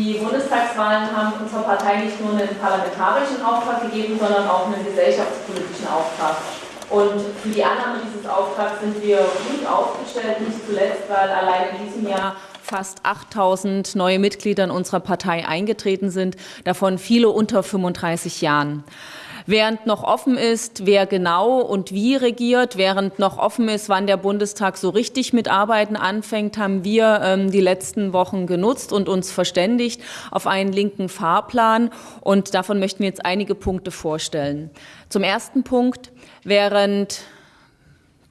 Die Bundestagswahlen haben unserer Partei nicht nur einen parlamentarischen Auftrag gegeben, sondern auch einen gesellschaftspolitischen Auftrag. Und für die Annahme dieses Auftrags sind wir gut aufgestellt, nicht zuletzt, weil allein in diesem Jahr fast 8000 neue Mitglieder in unserer Partei eingetreten sind, davon viele unter 35 Jahren. Während noch offen ist, wer genau und wie regiert, während noch offen ist, wann der Bundestag so richtig mit Arbeiten anfängt, haben wir ähm, die letzten Wochen genutzt und uns verständigt auf einen linken Fahrplan. Und davon möchten wir jetzt einige Punkte vorstellen. Zum ersten Punkt, während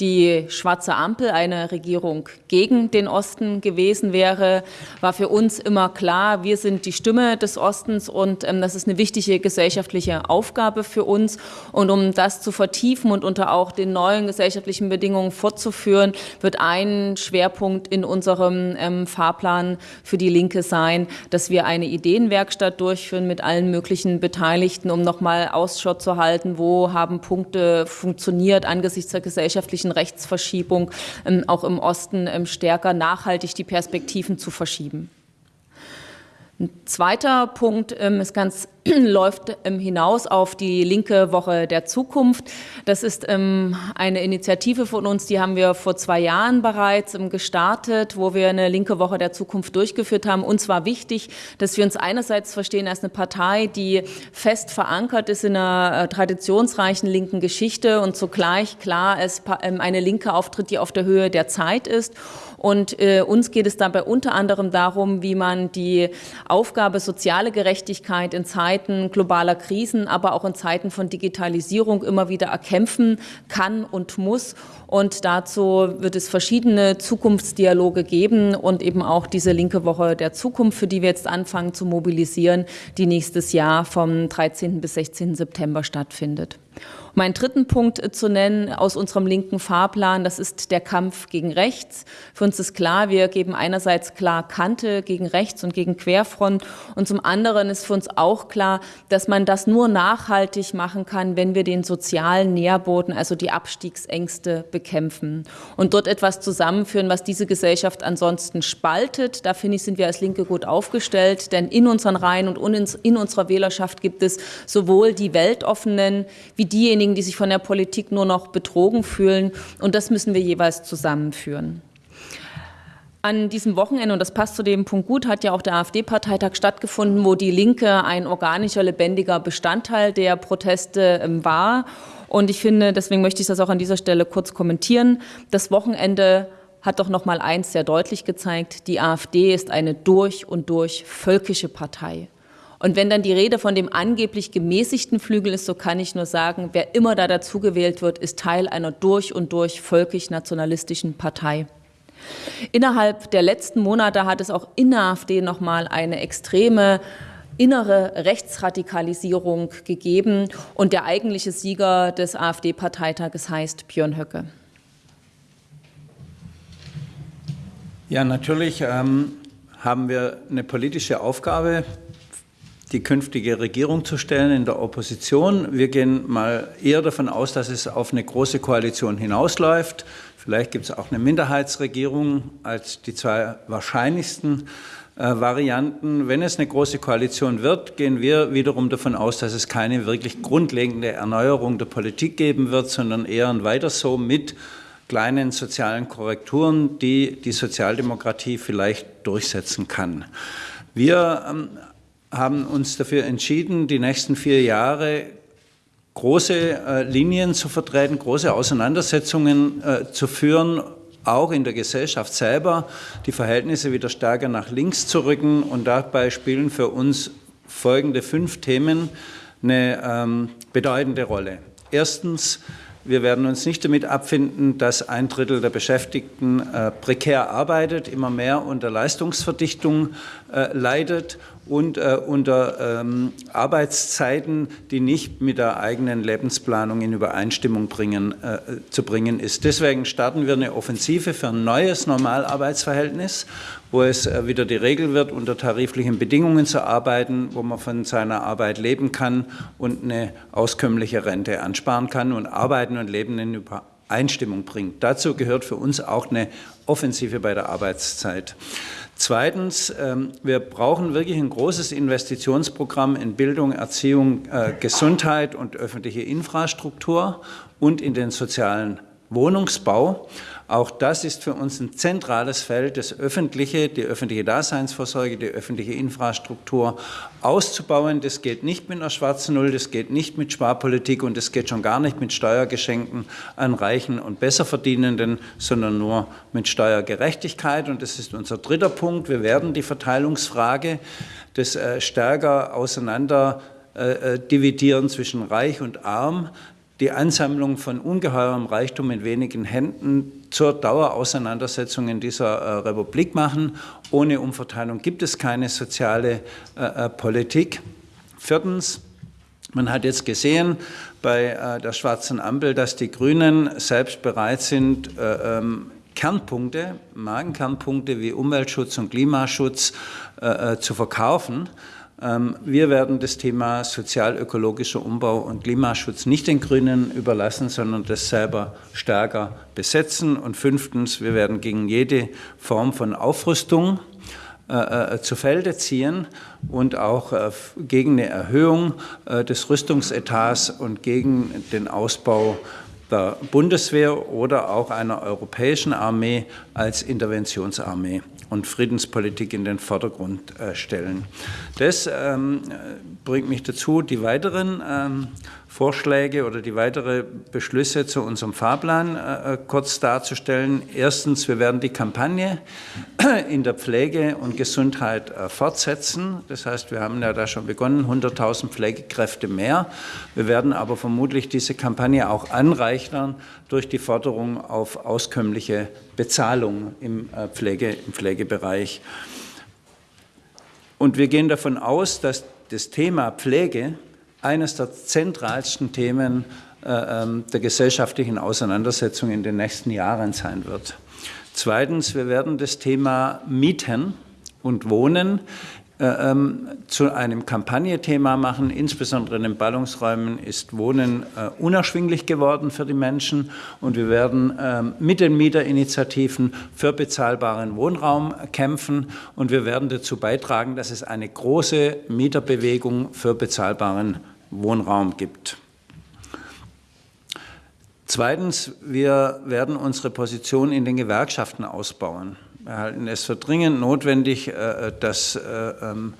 die schwarze Ampel eine Regierung gegen den Osten gewesen wäre, war für uns immer klar, wir sind die Stimme des Ostens und ähm, das ist eine wichtige gesellschaftliche Aufgabe für uns. Und um das zu vertiefen und unter auch den neuen gesellschaftlichen Bedingungen fortzuführen, wird ein Schwerpunkt in unserem ähm, Fahrplan für die Linke sein, dass wir eine Ideenwerkstatt durchführen mit allen möglichen Beteiligten, um nochmal Ausschau zu halten, wo haben Punkte funktioniert angesichts der gesellschaftlichen möglichen Rechtsverschiebung ähm, auch im Osten ähm, stärker nachhaltig die Perspektiven zu verschieben. Ein zweiter Punkt ähm, ist ganz läuft ähm, hinaus auf die linke Woche der Zukunft. Das ist ähm, eine Initiative von uns, die haben wir vor zwei Jahren bereits ähm, gestartet, wo wir eine linke Woche der Zukunft durchgeführt haben. Uns war wichtig, dass wir uns einerseits verstehen als eine Partei, die fest verankert ist in einer äh, traditionsreichen linken Geschichte und zugleich klar als eine Linke auftritt, die auf der Höhe der Zeit ist. Und äh, uns geht es dabei unter anderem darum, wie man die Aufgabe soziale Gerechtigkeit in Zeiten Zeiten globaler Krisen, aber auch in Zeiten von Digitalisierung immer wieder erkämpfen kann und muss. Und dazu wird es verschiedene Zukunftsdialoge geben und eben auch diese linke Woche der Zukunft, für die wir jetzt anfangen zu mobilisieren, die nächstes Jahr vom 13. bis 16. September stattfindet. Um einen dritten Punkt äh, zu nennen aus unserem linken Fahrplan, das ist der Kampf gegen rechts. Für uns ist klar, wir geben einerseits klar Kante gegen rechts und gegen Querfront und zum anderen ist für uns auch klar, dass man das nur nachhaltig machen kann, wenn wir den sozialen Nährboden, also die Abstiegsängste bekämpfen und dort etwas zusammenführen, was diese Gesellschaft ansonsten spaltet. Da finde ich, sind wir als Linke gut aufgestellt, denn in unseren Reihen und in unserer Wählerschaft gibt es sowohl die weltoffenen wie diejenigen, diejenigen, die sich von der Politik nur noch betrogen fühlen. Und das müssen wir jeweils zusammenführen. An diesem Wochenende, und das passt zu dem Punkt gut, hat ja auch der AfD-Parteitag stattgefunden, wo die Linke ein organischer, lebendiger Bestandteil der Proteste ähm, war. Und ich finde, deswegen möchte ich das auch an dieser Stelle kurz kommentieren. Das Wochenende hat doch noch mal eins sehr deutlich gezeigt, die AfD ist eine durch und durch völkische Partei. Und wenn dann die Rede von dem angeblich gemäßigten Flügel ist, so kann ich nur sagen, wer immer da dazugewählt wird, ist Teil einer durch und durch völkisch-nationalistischen Partei. Innerhalb der letzten Monate hat es auch in der AfD noch mal eine extreme innere Rechtsradikalisierung gegeben. Und der eigentliche Sieger des AfD-Parteitages heißt Björn Höcke. Ja, natürlich ähm, haben wir eine politische Aufgabe die künftige Regierung zu stellen in der Opposition. Wir gehen mal eher davon aus, dass es auf eine große Koalition hinausläuft. Vielleicht gibt es auch eine Minderheitsregierung als die zwei wahrscheinlichsten äh, Varianten. Wenn es eine große Koalition wird, gehen wir wiederum davon aus, dass es keine wirklich grundlegende Erneuerung der Politik geben wird, sondern eher ein weiter so mit kleinen sozialen Korrekturen, die die Sozialdemokratie vielleicht durchsetzen kann. Wir ähm, haben uns dafür entschieden, die nächsten vier Jahre große äh, Linien zu vertreten, große Auseinandersetzungen äh, zu führen, auch in der Gesellschaft selber, die Verhältnisse wieder stärker nach links zu rücken. Und dabei spielen für uns folgende fünf Themen eine ähm, bedeutende Rolle. Erstens, wir werden uns nicht damit abfinden, dass ein Drittel der Beschäftigten äh, prekär arbeitet, immer mehr unter Leistungsverdichtung äh, leidet und äh, unter ähm, Arbeitszeiten, die nicht mit der eigenen Lebensplanung in Übereinstimmung bringen, äh, zu bringen ist. Deswegen starten wir eine Offensive für ein neues Normalarbeitsverhältnis, wo es äh, wieder die Regel wird, unter tariflichen Bedingungen zu arbeiten, wo man von seiner Arbeit leben kann und eine auskömmliche Rente ansparen kann und Arbeiten und Leben in Übereinstimmung bringt. Dazu gehört für uns auch eine Offensive bei der Arbeitszeit. Zweitens, ähm, wir brauchen wirklich ein großes Investitionsprogramm in Bildung, Erziehung, äh, Gesundheit und öffentliche Infrastruktur und in den sozialen Wohnungsbau. Auch das ist für uns ein zentrales Feld, das öffentliche, die öffentliche Daseinsvorsorge, die öffentliche Infrastruktur auszubauen. Das geht nicht mit einer schwarzen Null, das geht nicht mit Sparpolitik und das geht schon gar nicht mit Steuergeschenken an Reichen und Besserverdienenden, sondern nur mit Steuergerechtigkeit. Und das ist unser dritter Punkt. Wir werden die Verteilungsfrage des äh, stärker auseinander äh, äh, dividieren zwischen Reich und Arm die Ansammlung von ungeheurem Reichtum in wenigen Händen zur Dauerauseinandersetzung in dieser äh, Republik machen. Ohne Umverteilung gibt es keine soziale äh, äh Politik. Viertens, man hat jetzt gesehen bei äh, der schwarzen Ampel, dass die Grünen selbst bereit sind, äh, ähm, Kernpunkte, Magenkernpunkte wie Umweltschutz und Klimaschutz äh, zu verkaufen. Ähm, wir werden das Thema sozial-ökologischer Umbau und Klimaschutz nicht den Grünen überlassen, sondern das selber stärker besetzen. Und fünftens, wir werden gegen jede Form von Aufrüstung äh, äh, zu Felde ziehen und auch äh, gegen eine Erhöhung des Rüstungsetats und gegen den Ausbau der Bundeswehr oder auch einer europäischen Armee als Interventionsarmee und Friedenspolitik in den Vordergrund äh, stellen. Das ähm, bringt mich dazu, die weiteren ähm, Vorschläge oder die weitere Beschlüsse zu unserem Fahrplan äh, äh, kurz darzustellen. Erstens, wir werden die Kampagne in der Pflege und Gesundheit äh, fortsetzen. Das heißt, wir haben ja da schon begonnen, 100.000 Pflegekräfte mehr. Wir werden aber vermutlich diese Kampagne auch anreichern durch die Forderung auf auskömmliche Bezahlung im, Pflege, im Pflegebereich. Und wir gehen davon aus, dass das Thema Pflege eines der zentralsten Themen äh, ähm, der gesellschaftlichen Auseinandersetzung in den nächsten Jahren sein wird. Zweitens, wir werden das Thema Mieten und Wohnen äh, ähm, zu einem Kampagnethema machen. Insbesondere in den Ballungsräumen ist Wohnen äh, unerschwinglich geworden für die Menschen und wir werden ähm, mit den Mieterinitiativen für bezahlbaren Wohnraum kämpfen und wir werden dazu beitragen, dass es eine große Mieterbewegung für bezahlbaren Wohnraum gibt. Zweitens, wir werden unsere Position in den Gewerkschaften ausbauen. Wir halten es für dringend notwendig, äh, dass äh, ähm,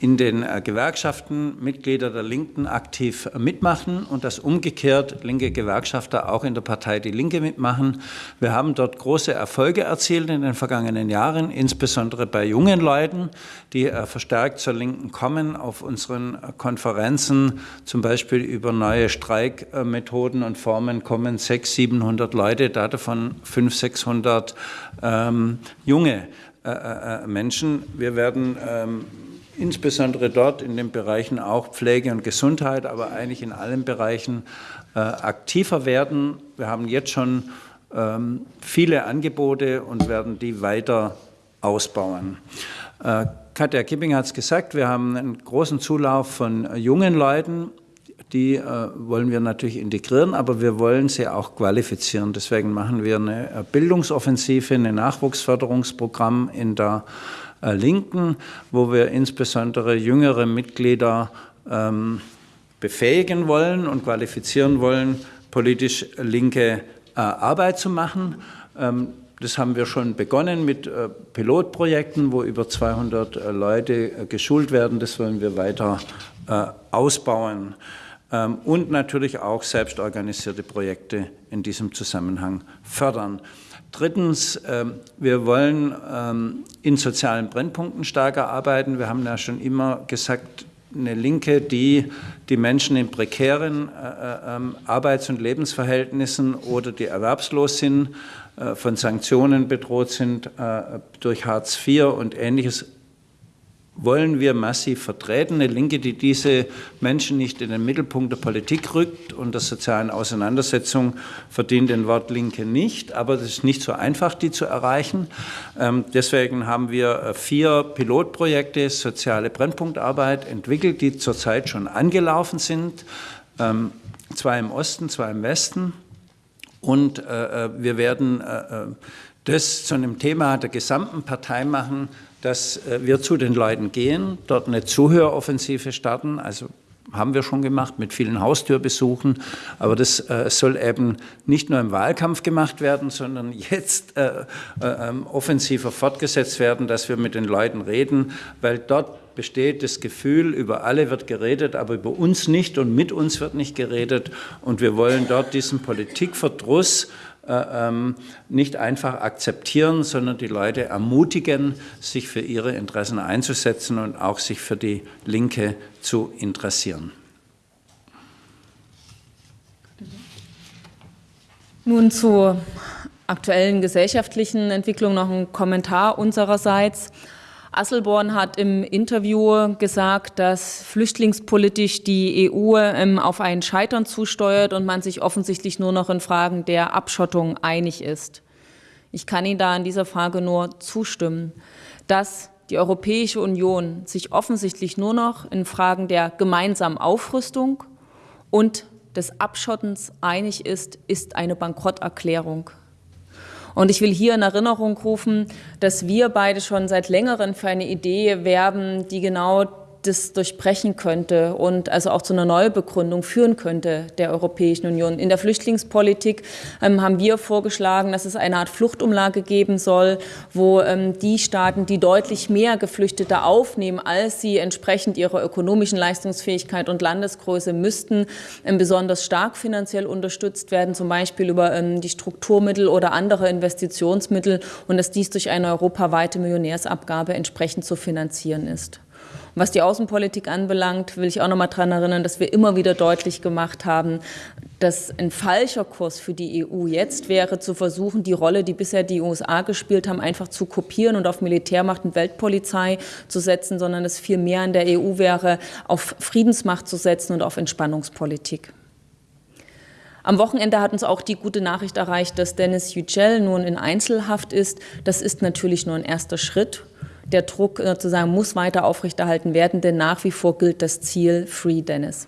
in den äh, Gewerkschaften Mitglieder der Linken aktiv mitmachen und dass umgekehrt linke Gewerkschafter auch in der Partei Die Linke mitmachen. Wir haben dort große Erfolge erzielt in den vergangenen Jahren, insbesondere bei jungen Leuten, die äh, verstärkt zur Linken kommen, auf unseren Konferenzen, zum Beispiel über neue Streikmethoden und Formen kommen 600, 700 Leute, davon 500, 600 ähm, junge äh, äh, Menschen. Wir werden ähm, insbesondere dort in den Bereichen auch Pflege und Gesundheit, aber eigentlich in allen Bereichen äh, aktiver werden. Wir haben jetzt schon ähm, viele Angebote und werden die weiter ausbauen. Äh, Katja Kipping hat es gesagt, wir haben einen großen Zulauf von jungen Leuten. Die äh, wollen wir natürlich integrieren, aber wir wollen sie auch qualifizieren. Deswegen machen wir eine äh, Bildungsoffensive, ein Nachwuchsförderungsprogramm in der äh, Linken, wo wir insbesondere jüngere Mitglieder ähm, befähigen wollen und qualifizieren wollen, politisch linke äh, Arbeit zu machen. Ähm, das haben wir schon begonnen mit äh, Pilotprojekten, wo über 200 äh, Leute äh, geschult werden. Das wollen wir weiter äh, ausbauen. Ähm, und natürlich auch selbstorganisierte Projekte in diesem Zusammenhang fördern. Drittens, ähm, wir wollen ähm, in sozialen Brennpunkten stärker arbeiten. Wir haben ja schon immer gesagt, eine Linke, die die Menschen in prekären äh, äh, ähm, Arbeits- und Lebensverhältnissen oder die erwerbslos sind, äh, von Sanktionen bedroht sind durch Hartz IV und Ähnliches wollen wir massiv vertreten. Eine Linke, die diese Menschen nicht in den Mittelpunkt der Politik rückt und der sozialen Auseinandersetzung, verdient den Wort Linke nicht. Aber es ist nicht so einfach, die zu erreichen. Ähm, deswegen haben wir äh, vier Pilotprojekte soziale Brennpunktarbeit entwickelt, die zurzeit schon angelaufen sind. Ähm, zwei im Osten, zwei im Westen. Und äh, äh, wir werden das zu einem Thema der gesamten Partei machen, dass äh, wir zu den Leuten gehen, dort eine Zuhöroffensive starten, also haben wir schon gemacht mit vielen Haustürbesuchen, aber das äh, soll eben nicht nur im Wahlkampf gemacht werden, sondern jetzt äh, äh, ähm, offensiver fortgesetzt werden, dass wir mit den Leuten reden, weil dort besteht das Gefühl, über alle wird geredet, aber über uns nicht und mit uns wird nicht geredet. Und wir wollen dort diesen Politikverdruss nicht einfach akzeptieren, sondern die Leute ermutigen, sich für ihre Interessen einzusetzen und auch sich für die Linke zu interessieren. Nun zur aktuellen gesellschaftlichen Entwicklung noch ein Kommentar unsererseits. Asselborn hat im Interview gesagt, dass flüchtlingspolitisch die EU ähm, auf ein Scheitern zusteuert und man sich offensichtlich nur noch in Fragen der Abschottung einig ist. Ich kann Ihnen da in dieser Frage nur zustimmen, dass die Europäische Union sich offensichtlich nur noch in Fragen der gemeinsamen Aufrüstung und des Abschottens einig ist, ist eine Bankrotterklärung. Und ich will hier in Erinnerung rufen, dass wir beide schon seit längerem für eine Idee werben, die genau das durchbrechen könnte und also auch zu einer Neubegründung führen könnte der Europäischen Union. In der Flüchtlingspolitik ähm, haben wir vorgeschlagen, dass es eine Art Fluchtumlage geben soll, wo ähm, die Staaten, die deutlich mehr Geflüchtete aufnehmen, als sie entsprechend ihrer ökonomischen Leistungsfähigkeit und Landesgröße müssten, ähm, besonders stark finanziell unterstützt werden, zum Beispiel über ähm, die Strukturmittel oder andere Investitionsmittel und dass dies durch eine europaweite Millionärsabgabe entsprechend zu finanzieren ist. Was die Außenpolitik anbelangt, will ich auch noch mal daran erinnern, dass wir immer wieder deutlich gemacht haben, dass ein falscher Kurs für die EU jetzt wäre, zu versuchen, die Rolle, die bisher die USA gespielt haben, einfach zu kopieren und auf Militärmacht und Weltpolizei zu setzen, sondern es viel mehr in der EU wäre, auf Friedensmacht zu setzen und auf Entspannungspolitik. Am Wochenende hat uns auch die gute Nachricht erreicht, dass Dennis Yücel nun in Einzelhaft ist. Das ist natürlich nur ein erster Schritt der Druck sozusagen muss weiter aufrechterhalten werden, denn nach wie vor gilt das Ziel Free Dennis.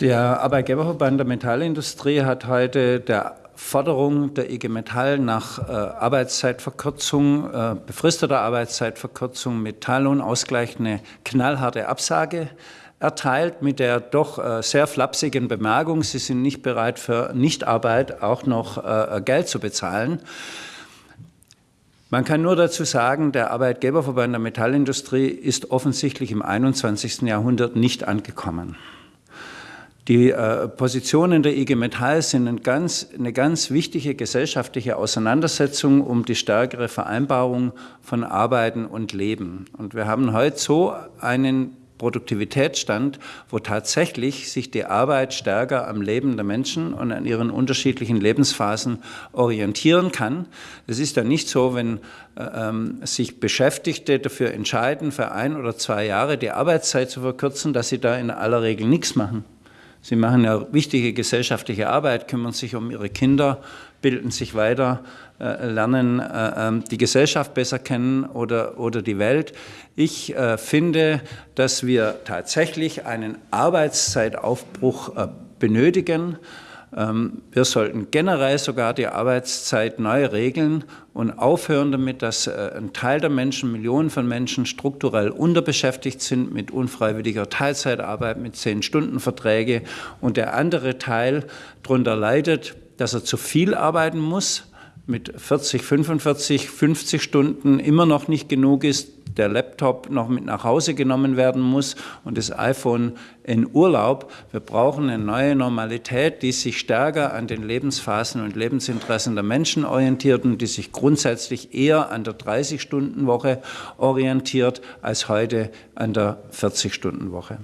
Der Arbeitgeberverband der Metallindustrie hat heute der Forderung der IG Metall nach äh, Arbeitszeitverkürzung, äh, befristeter Arbeitszeitverkürzung mit Teillohnausgleich eine knallharte Absage erteilt mit der doch äh, sehr flapsigen Bemerkung, sie sind nicht bereit für Nichtarbeit auch noch äh, Geld zu bezahlen. Man kann nur dazu sagen, der Arbeitgeberverband der Metallindustrie ist offensichtlich im 21. Jahrhundert nicht angekommen. Die äh, Positionen der IG Metall sind ein ganz, eine ganz wichtige gesellschaftliche Auseinandersetzung um die stärkere Vereinbarung von Arbeiten und Leben. Und wir haben heute so einen Produktivitätsstand, wo tatsächlich sich die Arbeit stärker am Leben der Menschen und an ihren unterschiedlichen Lebensphasen orientieren kann. Es ist ja nicht so, wenn äh, ähm, sich Beschäftigte dafür entscheiden, für ein oder zwei Jahre die Arbeitszeit zu verkürzen, dass sie da in aller Regel nichts machen. Sie machen ja wichtige gesellschaftliche Arbeit, kümmern sich um ihre Kinder, bilden sich weiter, äh, lernen äh, ähm, die Gesellschaft besser kennen oder, oder die Welt. Ich äh, finde, dass wir tatsächlich einen Arbeitszeitaufbruch benötigen. Ähm, wir sollten generell sogar die Arbeitszeit neu regeln und aufhören damit, dass ein Teil der Menschen, Millionen von Menschen strukturell unterbeschäftigt sind mit unfreiwilliger Teilzeitarbeit, mit Zehn-Stunden-Verträge und der andere Teil darunter leidet, dass er zu viel arbeiten muss, mit 40, 45, 50 Stunden immer noch nicht genug ist, der Laptop noch mit nach Hause genommen werden muss und das iPhone in Urlaub. Wir brauchen eine neue Normalität, die sich stärker an den Lebensphasen und Lebensinteressen der Menschen orientiert und die sich grundsätzlich eher an der 30-Stunden-Woche orientiert als heute an der 40-Stunden-Woche.